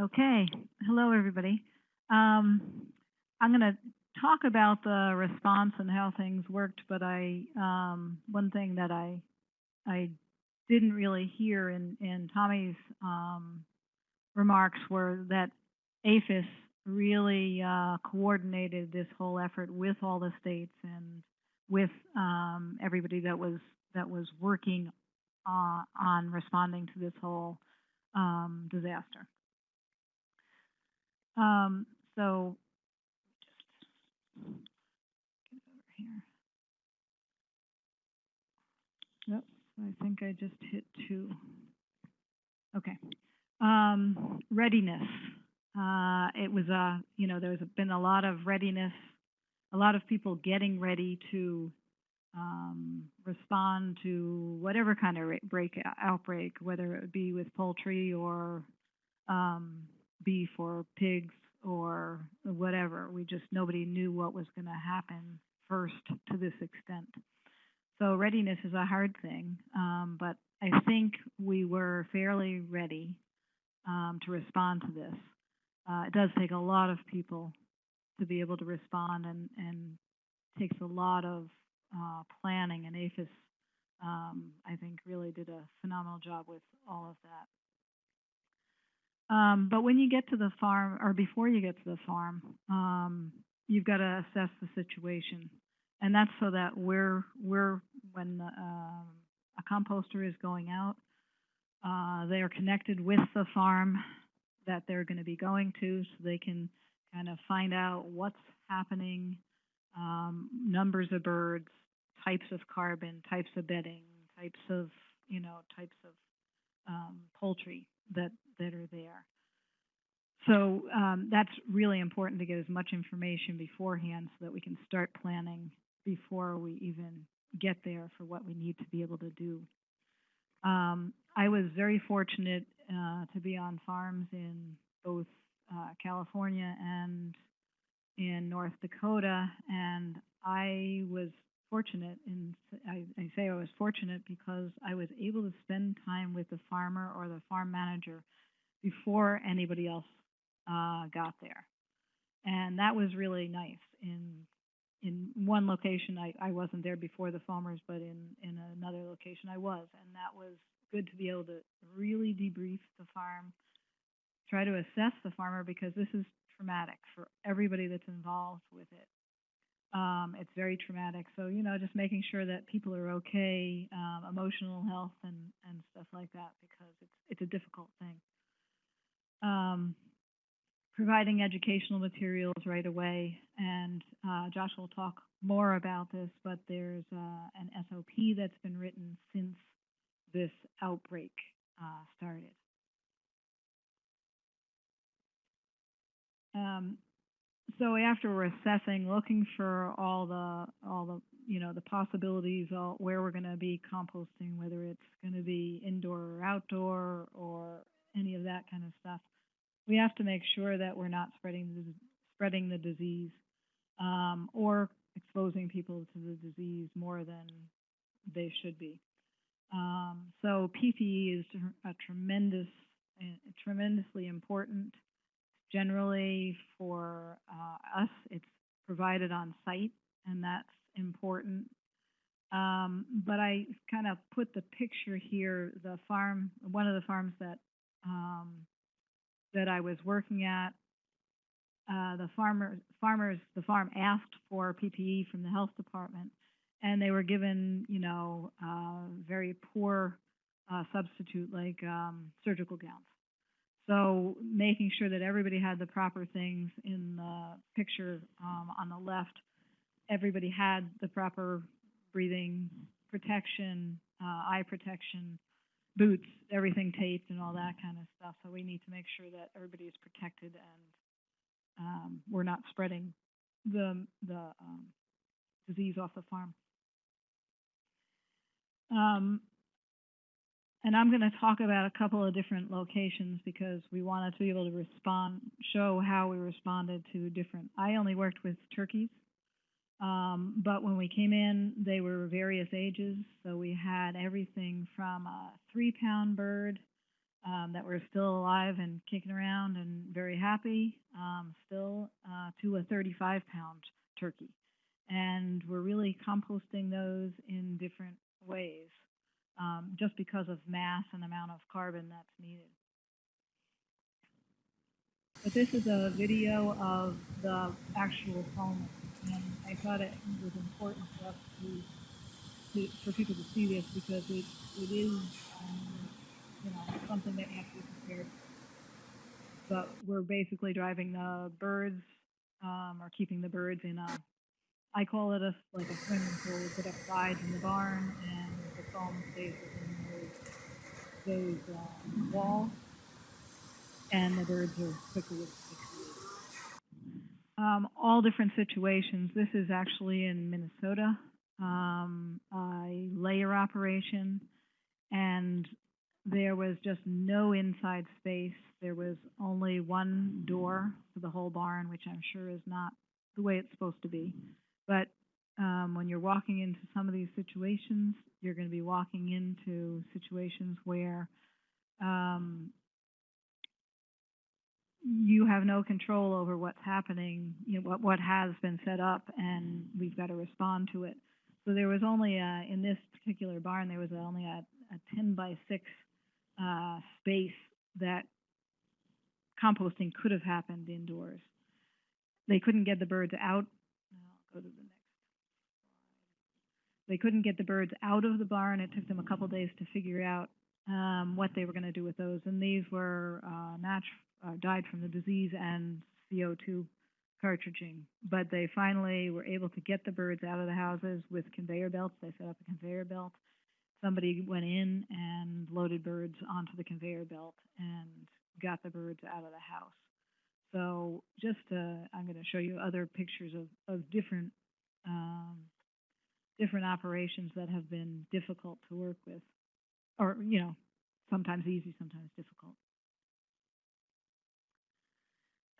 Okay, hello, everybody. Um, I'm going to talk about the response and how things worked, but I, um, one thing that I, I didn't really hear in, in Tommy's, um, remarks were that APHIS really, uh, coordinated this whole effort with all the states and with, um, everybody that was, that was working, uh, on responding to this whole, um, disaster. Um, so just get over here. Yep, I think I just hit two. Okay. Um, readiness. Uh, it was a, you know, there's been a lot of readiness, a lot of people getting ready to um, respond to whatever kind of break outbreak, whether it be with poultry or um, beef or pigs or whatever. We just, nobody knew what was going to happen first to this extent. So readiness is a hard thing, um, but I think we were fairly ready um, to respond to this. Uh, it does take a lot of people to be able to respond and, and takes a lot of uh, planning and APHIS, um, I think, really did a phenomenal job with all of that. Um, but when you get to the farm, or before you get to the farm, um, you've got to assess the situation, and that's so that we're we're when uh, a composter is going out, uh, they are connected with the farm that they're going to be going to, so they can kind of find out what's happening, um, numbers of birds, types of carbon, types of bedding, types of you know types of um, poultry that that are there. So um, that's really important to get as much information beforehand so that we can start planning before we even get there for what we need to be able to do. Um, I was very fortunate uh, to be on farms in both uh, California and in North Dakota, and I was fortunate in I, I say I was fortunate because I was able to spend time with the farmer or the farm manager before anybody else uh, got there, and that was really nice. In in one location, I, I wasn't there before the farmers, but in in another location, I was, and that was good to be able to really debrief the farm, try to assess the farmer because this is traumatic for everybody that's involved with it. Um, it's very traumatic. So, you know, just making sure that people are okay, um, emotional health and, and stuff like that, because it's, it's a difficult thing. Um, providing educational materials right away, and uh, Josh will talk more about this, but there's uh, an SOP that's been written since this outbreak uh, started. Um, so after we're assessing, looking for all the all the you know the possibilities, all, where we're going to be composting, whether it's going to be indoor or outdoor or any of that kind of stuff, we have to make sure that we're not spreading the, spreading the disease um, or exposing people to the disease more than they should be. Um, so PPE is a tremendous, tremendously important Generally, for uh, us, it's provided on site, and that's important. Um, but I kind of put the picture here. The farm, one of the farms that um, that I was working at, uh, the farmer, farmers, the farm asked for PPE from the health department, and they were given, you know, uh, very poor uh, substitute like um, surgical gowns. So making sure that everybody had the proper things in the picture um, on the left, everybody had the proper breathing protection, uh, eye protection, boots, everything taped and all that kind of stuff. So we need to make sure that everybody is protected and um, we're not spreading the the um, disease off the farm. Um, and I'm going to talk about a couple of different locations because we wanted to be able to respond, show how we responded to different. I only worked with turkeys, um, but when we came in, they were various ages. So we had everything from a three pound bird um, that were still alive and kicking around and very happy, um, still, uh, to a 35 pound turkey. And we're really composting those in different um, just because of mass and amount of carbon that's needed. But this is a video of the actual foam, and I thought it was important for us to, to for people to see this because it, it is, um, you know, something that has to be for. But we're basically driving the birds, um, or keeping the birds in a, I call it a like a swimming pool. We put up slides in the barn, and the foam stays within those those uh, walls and the birds are quickly. Um, all different situations. This is actually in Minnesota, um, a layer operation, and there was just no inside space. There was only one door for the whole barn, which I'm sure is not the way it's supposed to be. But um, when you're walking into some of these situations, you're going to be walking into situations where um, you have no control over what's happening, you know, what, what has been set up, and we've got to respond to it. So there was only a, in this particular barn, there was only a, a 10 by 6 uh, space that composting could have happened indoors. They couldn't get the birds out. I'll go to the next. They couldn't get the birds out of the barn. It took them a couple days to figure out um, what they were going to do with those. And these were uh, natu- uh, died from the disease and CO2 cartridging. But they finally were able to get the birds out of the houses with conveyor belts. They set up a conveyor belt. Somebody went in and loaded birds onto the conveyor belt and got the birds out of the house. So just uh, I'm going to show you other pictures of, of different um, different operations that have been difficult to work with, or you know, sometimes easy, sometimes difficult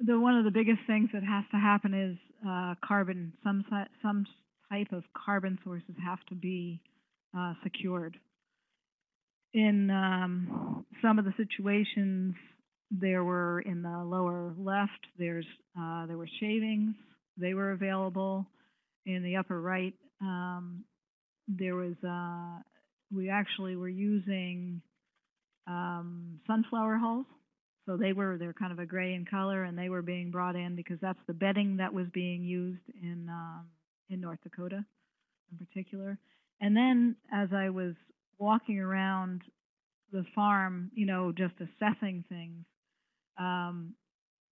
the one of the biggest things that has to happen is uh, carbon. Some some type of carbon sources have to be uh, secured. In um, some of the situations, there were in the lower left. There's uh, there were shavings. They were available. In the upper right, um, there was uh, we actually were using um, sunflower hulls so they were they're kind of a gray in color, and they were being brought in because that's the bedding that was being used in um, in North Dakota, in particular. And then as I was walking around the farm, you know, just assessing things, um,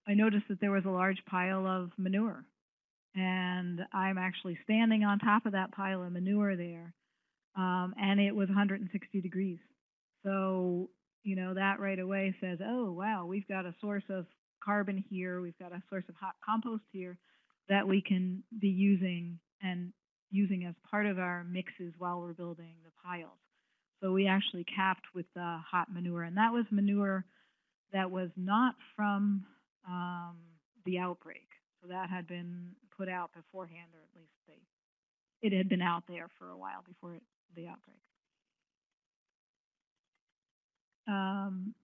I noticed that there was a large pile of manure, and I'm actually standing on top of that pile of manure there, um, and it was 160 degrees. So you know, that right away says, oh, wow, we've got a source of carbon here, we've got a source of hot compost here that we can be using and using as part of our mixes while we're building the piles. So we actually capped with the hot manure, and that was manure that was not from um, the outbreak. So that had been put out beforehand, or at least they, it had been out there for a while before it, the outbreak. Um,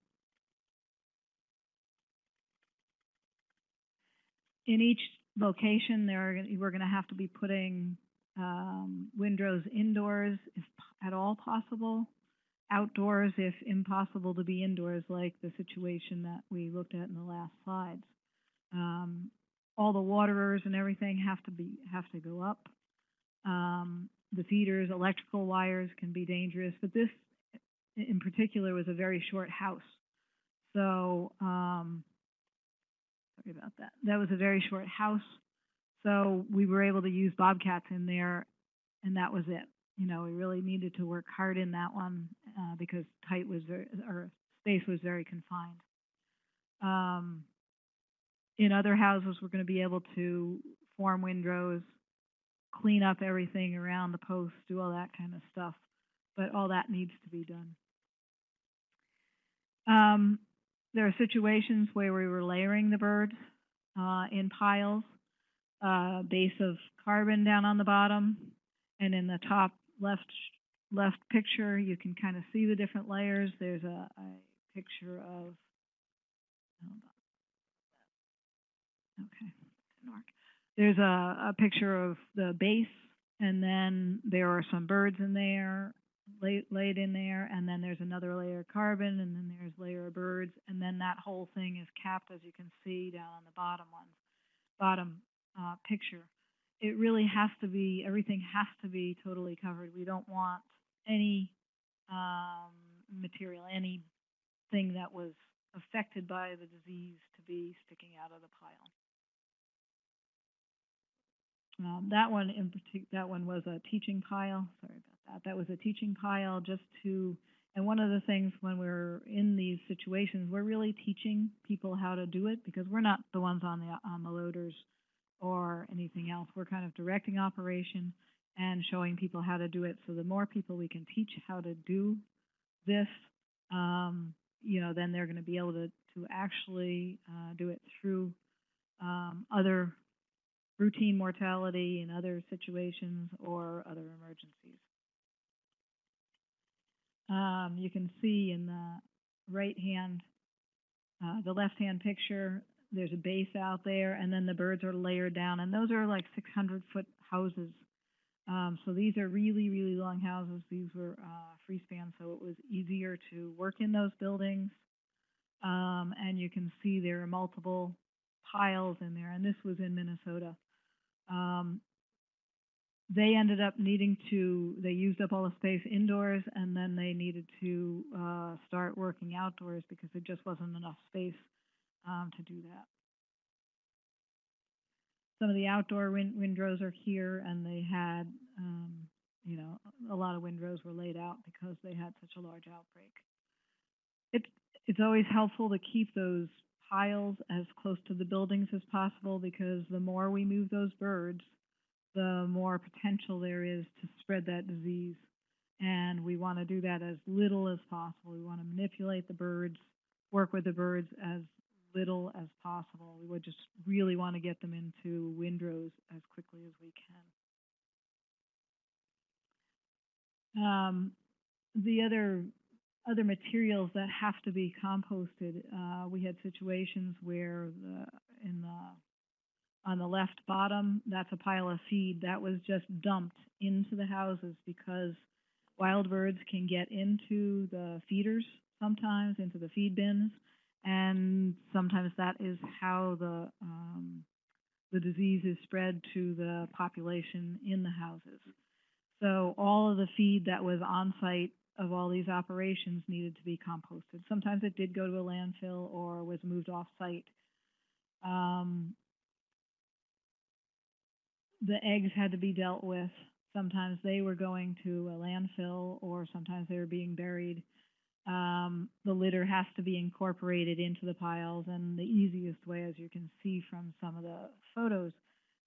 in each location, there are, we're going to have to be putting um, windrows indoors if at all possible, outdoors if impossible to be indoors, like the situation that we looked at in the last slides. Um, all the waterers and everything have to be have to go up. Um, the feeders, electrical wires can be dangerous, but this in particular was a very short house. So, um, sorry about that. That was a very short house. So we were able to use bobcats in there, and that was it. You know, we really needed to work hard in that one uh, because tight was very, or space was very confined. Um, in other houses, we're going to be able to form windrows, clean up everything around the posts, do all that kind of stuff. But all that needs to be done. Um, there are situations where we were layering the birds uh, in piles, uh, base of carbon down on the bottom, and in the top left left picture, you can kind of see the different layers. There's a, a picture of. Okay, didn't work. There's a, a picture of the base, and then there are some birds in there, laid, laid in there, and then there's another layer of carbon, and then there's layer of birds, and then that whole thing is capped, as you can see down on the bottom ones, bottom uh, picture. It really has to be, everything has to be totally covered. We don't want any um, material, anything that was affected by the disease to be sticking out of the pile. Um, that one in partic- that one was a teaching pile. Sorry about that. That was a teaching pile just to, and one of the things when we're in these situations, we're really teaching people how to do it because we're not the ones on the on the loaders or anything else. We're kind of directing operation and showing people how to do it. So the more people we can teach how to do this, um, you know, then they're going to be able to to actually uh, do it through um, other routine mortality in other situations or other emergencies. Um, you can see in the right hand, uh, the left hand picture, there's a base out there and then the birds are layered down and those are like 600 foot houses. Um, so these are really, really long houses. These were uh, free span, so it was easier to work in those buildings. Um, and you can see there are multiple piles in there, and this was in Minnesota. Um, they ended up needing to, they used up all the space indoors and then they needed to uh, start working outdoors because there just wasn't enough space um, to do that. Some of the outdoor win windrows are here and they had, um, you know, a lot of windrows were laid out because they had such a large outbreak. It, it's always helpful to keep those piles as close to the buildings as possible because the more we move those birds, the more potential there is to spread that disease. And we want to do that as little as possible. We want to manipulate the birds, work with the birds as little as possible. We would just really want to get them into windrows as quickly as we can. Um, the other other materials that have to be composted. Uh, we had situations where the, in the on the left bottom, that's a pile of feed that was just dumped into the houses because wild birds can get into the feeders sometimes, into the feed bins, and sometimes that is how the um, the disease is spread to the population in the houses. So all of the feed that was on site of all these operations needed to be composted. Sometimes it did go to a landfill or was moved off site. Um, the eggs had to be dealt with. Sometimes they were going to a landfill or sometimes they were being buried. Um, the litter has to be incorporated into the piles and the easiest way, as you can see from some of the photos,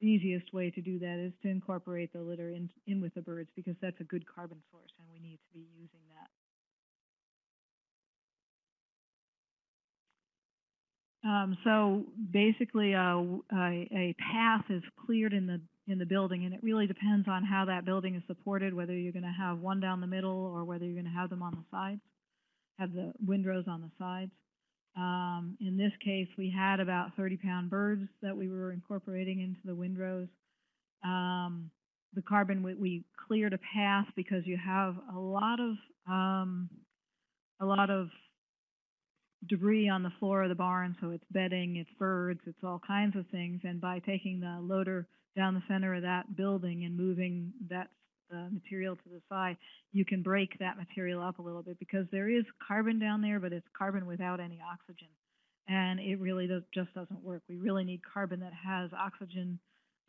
the easiest way to do that is to incorporate the litter in, in with the birds because that's a good carbon source and we need to be using that. Um, so basically, a, a, a path is cleared in the in the building, and it really depends on how that building is supported, whether you're going to have one down the middle or whether you're going to have them on the sides, have the windrows on the sides. Um, in this case, we had about 30 pound birds that we were incorporating into the windrows. Um, the carbon, we, we, cleared a path because you have a lot of, um, a lot of debris on the floor of the barn. So it's bedding, it's birds, it's all kinds of things. And by taking the loader down the center of that building and moving that uh, material to the side, you can break that material up a little bit because there is carbon down there, but it's carbon without any oxygen. And it really does, just doesn't work. We really need carbon that has oxygen,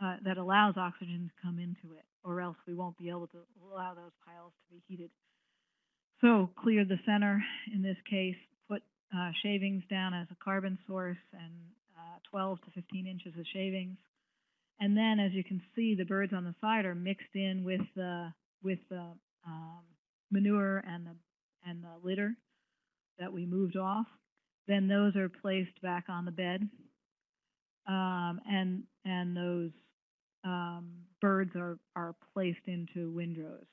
uh, that allows oxygen to come into it, or else we won't be able to allow those piles to be heated. So clear the center in this case, put uh, shavings down as a carbon source and uh, 12 to 15 inches of shavings and then, as you can see, the birds on the side are mixed in with the with the um, manure and the and the litter that we moved off. Then those are placed back on the bed, um, and and those um, birds are are placed into windrows.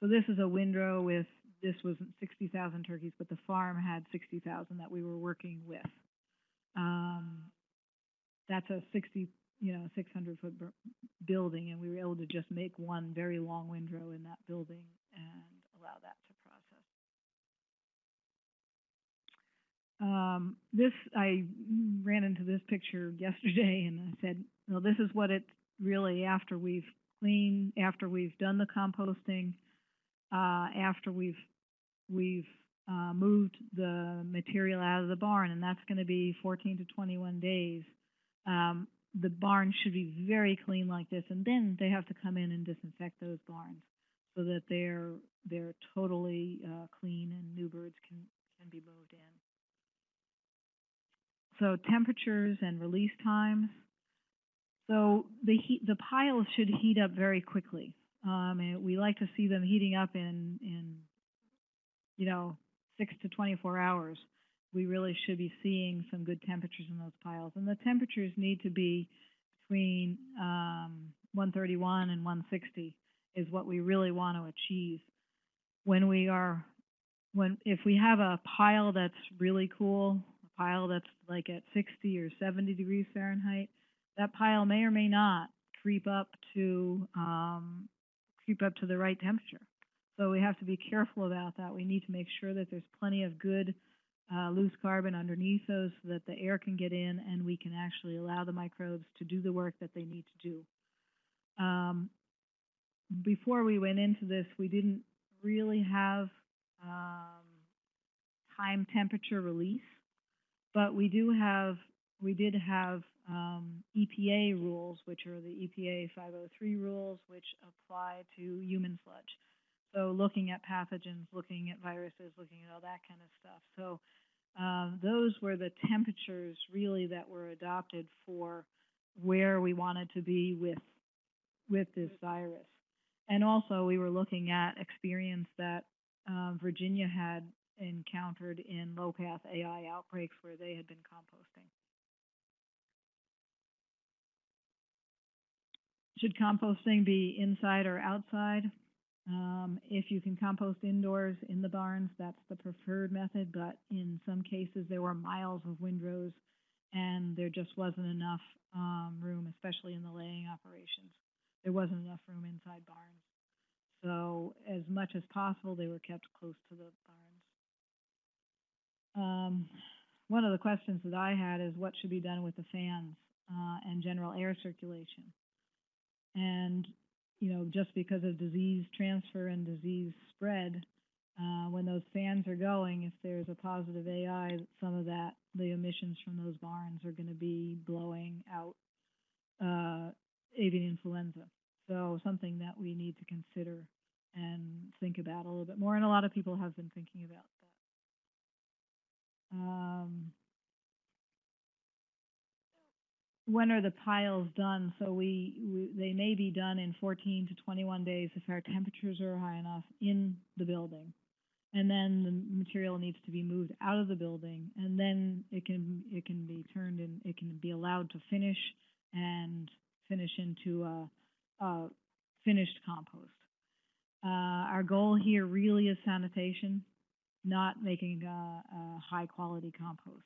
So this is a windrow with this wasn't sixty thousand turkeys, but the farm had sixty thousand that we were working with. Um, that's a sixty, you know, six hundred foot building, and we were able to just make one very long windrow in that building and allow that to process. Um, this, I ran into this picture yesterday and I said, well, this is what it's really after we've cleaned, after we've done the composting, uh, after we've, we've, uh, moved the material out of the barn, and that's gonna be fourteen to twenty-one days. Um, the barn should be very clean like this, and then they have to come in and disinfect those barns so that they're, they're totally, uh, clean and new birds can, can be moved in. So temperatures and release times. So the heat, the piles should heat up very quickly. Um, and we like to see them heating up in, in, you know, six to twenty-four hours. We really should be seeing some good temperatures in those piles. And the temperatures need to be between, um, one thirty-one and one sixty is what we really want to achieve. When we are, when, if we have a pile that's really cool, a pile that's like at sixty or seventy degrees Fahrenheit, that pile may or may not creep up to, um, creep up to the right temperature. So we have to be careful about that. We need to make sure that there's plenty of good, uh, loose carbon underneath those so that the air can get in and we can actually allow the microbes to do the work that they need to do. Um, before we went into this, we didn't really have, um, time temperature release. But we do have, we did have, um, EPA rules, which are the EPA five oh three rules, which apply to human sludge. So looking at pathogens, looking at viruses, looking at all that kind of stuff. So, um, those were the temperatures really that were adopted for where we wanted to be with, with this virus. And also, we were looking at experience that, um, Virginia had encountered in low-path AI outbreaks where they had been composting. Should composting be inside or outside? Um, if you can compost indoors in the barns, that's the preferred method, but in some cases, there were miles of windrows and there just wasn't enough, um, room, especially in the laying operations. There wasn't enough room inside barns. So as much as possible, they were kept close to the barns. Um, one of the questions that I had is what should be done with the fans, uh, and general air circulation? And, you know, just because of disease transfer and disease spread, uh, when those fans are going, if there's a positive AI, some of that, the emissions from those barns are gonna be blowing out, uh, avian influenza. So something that we need to consider and think about a little bit more, and a lot of people have been thinking about that. Um, when are the piles done? So we, we, they may be done in fourteen to twenty-one days if our temperatures are high enough in the building. And then the material needs to be moved out of the building, and then it can, it can be turned and it can be allowed to finish and finish into a, a finished compost. Uh, our goal here really is sanitation, not making a, a high-quality compost.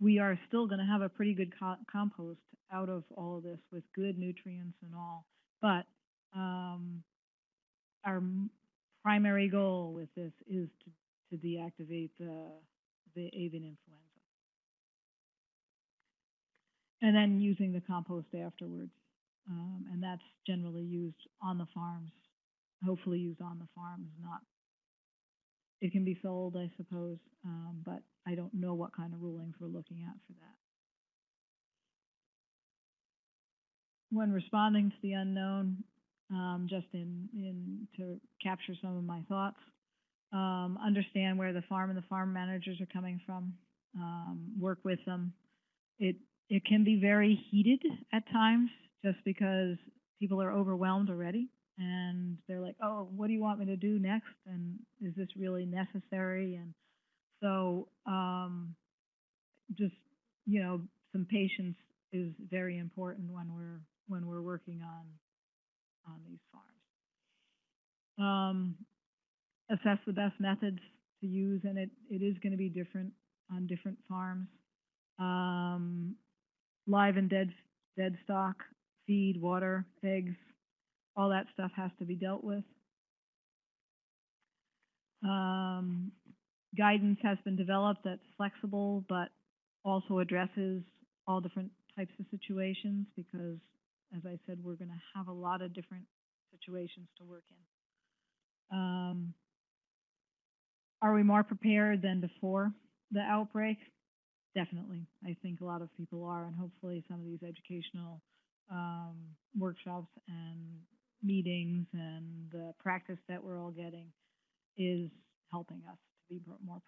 We are still gonna have a pretty good co- compost out of all of this with good nutrients and all, but, um, our primary goal with this is to, to deactivate the, the avian influenza. And then using the compost afterwards, um, and that's generally used on the farms, hopefully used on the farms, not, it can be sold, I suppose, um, but I don't know what kind of rulings we're looking at for that. When responding to the unknown, um, just in, in, to capture some of my thoughts, um, understand where the farm and the farm managers are coming from, um, work with them. It, it can be very heated at times, just because people are overwhelmed already and they're like, oh, what do you want me to do next? And is this really necessary? And so, um, just, you know, some patience is very important when we're, when we're working on, on these farms. Um, assess the best methods to use, and it, it is gonna be different on different farms. Um, live and dead, dead stock, feed, water, eggs, all that stuff has to be dealt with. Um, guidance has been developed that's flexible, but also addresses all different types of situations, because, as I said, we're gonna have a lot of different situations to work in. Um, are we more prepared than before the outbreak? Definitely. I think a lot of people are, and hopefully some of these educational um, workshops and meetings and the practice that we're all getting is helping us to be more